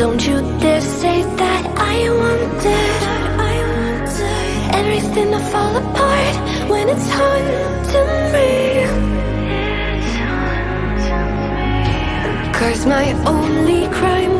Don't you dare say that I wanted, I wanted Everything to fall apart when it's hard to me Cause my only crime.